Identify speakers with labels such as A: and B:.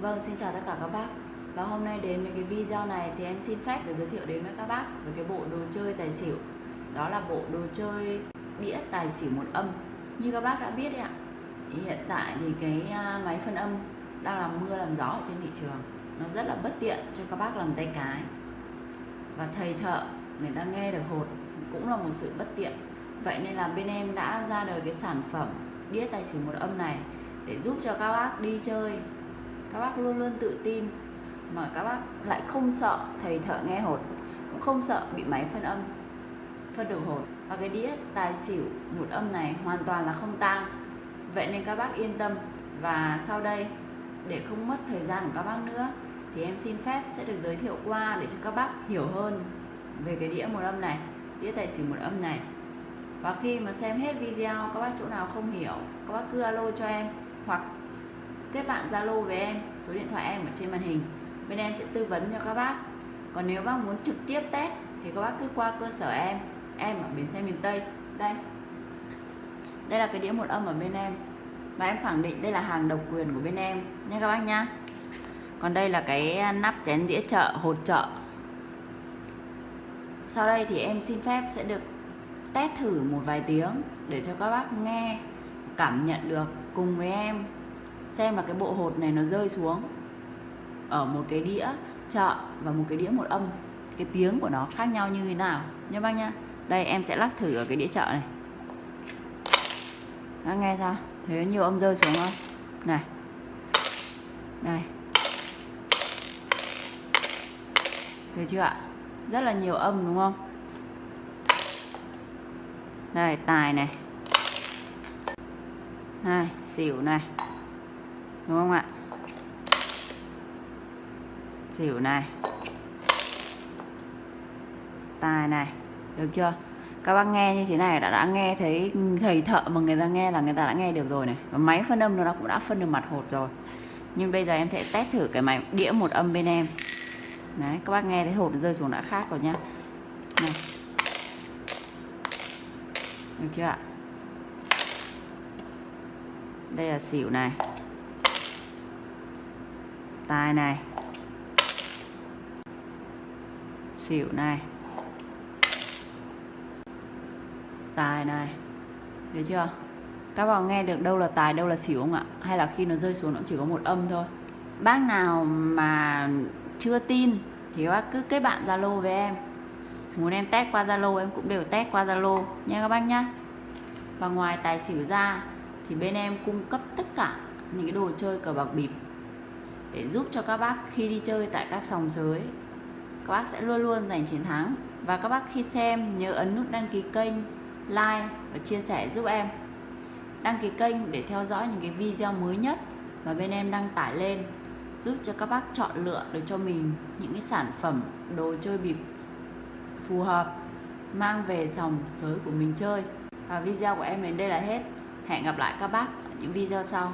A: Vâng, xin chào tất cả các bác. Và hôm nay đến với cái video này thì em xin phép để giới thiệu đến với các bác về cái bộ đồ chơi tài xỉu. Đó là bộ đồ chơi đĩa tài xỉu một âm. Như các bác đã biết ạ thì Hiện tại thì cái à, máy phân âm đang làm mưa làm gió ở trên thị trường. Nó rất là bất tiện cho các bác làm tay cái. Và thầy thợ người ta nghe được hột cũng là một sự bất tiện. Vậy nên là bên em đã ra đời cái sản phẩm đĩa tài xỉu một âm này để giúp cho các bác đi chơi các bác luôn luôn tự tin mà các bác lại không sợ thầy thợ nghe hột, cũng không sợ bị máy phân âm, phân đồ hột. Và cái đĩa tài xỉu một âm này hoàn toàn là không tang. Vậy nên các bác yên tâm. Và sau đây, để không mất thời gian của các bác nữa, thì em xin phép sẽ được giới thiệu qua để cho các bác hiểu hơn về cái đĩa một âm này, đĩa tài xỉu một âm này. Và khi mà xem hết video, các bác chỗ nào không hiểu, các bác cứ alo cho em, hoặc kết bạn Zalo với em, số điện thoại em ở trên màn hình. Bên em sẽ tư vấn cho các bác. Còn nếu bác muốn trực tiếp test, thì các bác cứ qua cơ sở em em ở bến xe miền Tây. Đây. Đây là cái đĩa một âm ở bên em. Và em khẳng định đây là hàng độc quyền của bên em, nha các bác nha. còn đây là cái à, nắp chén dĩa chợ, hột chợ. Sau đây thì em xin phép sẽ được test thử một vài tiếng để cho các bác nghe, cảm nhận được cùng với em xem là cái bộ hột này nó rơi xuống ở một cái đĩa chợ và một cái đĩa một âm. Cái tiếng của nó khác nhau như thế nào? Nha bác nhá. Đây, em sẽ lắc thử ở cái đĩa chợ này. Bác nghe sao? Thế nhiều âm rơi xuống không? Này. Này. Thấy chưa ạ? Rất là nhiều âm, đúng không? Đây tài này. Này, xỉu này đúng không ạ? Xỉu này. Tài này. Được chưa? Các bác nghe như thế này đã đã nghe thấy ừ, thầy thợ mà người ta nghe là người ta đã nghe được rồi này. Và máy phân âm nó cũng đã phân được mặt hột rồi. Nhưng bây giờ em sẽ test thử cái máy đĩa một âm bên em. Đấy, các bác nghe thấy hột rơi xuống đã khác rồi nhá. Này. Được chưa ạ? Đây là xỉu này tài này. Xỉu này. Tài này. Thấy chưa? Các bạn nghe được đâu là tài, đâu là xỉu không ạ? Hay là khi nó rơi xuống nó chỉ có một âm thôi? Bác nào mà chưa tin thì các bác cứ kết bạn zalo với em. Muốn em test qua zalo, em cũng đều test qua zalo. Nha các bác nhá. Và ngoài tài xỉu ra thì bên em cung cấp tất cả những cái đồ chơi cờ bạc bịp để giúp cho các bác khi đi chơi tại các sòng sới. Các bác sẽ luôn luôn giành chiến thắng. Và các bác khi xem, nhớ ấn nút đăng ký kênh, like và chia sẻ giúp em. Đăng ký kênh để theo dõi những cái video mới nhất mà bên em đăng tải lên, giúp cho các bác chọn lựa được cho mình những cái sản phẩm, đồ chơi bịp phù hợp, mang về sòng sới của mình chơi. Và video của em đến đây là hết. Hẹn gặp lại các bác ở những video sau.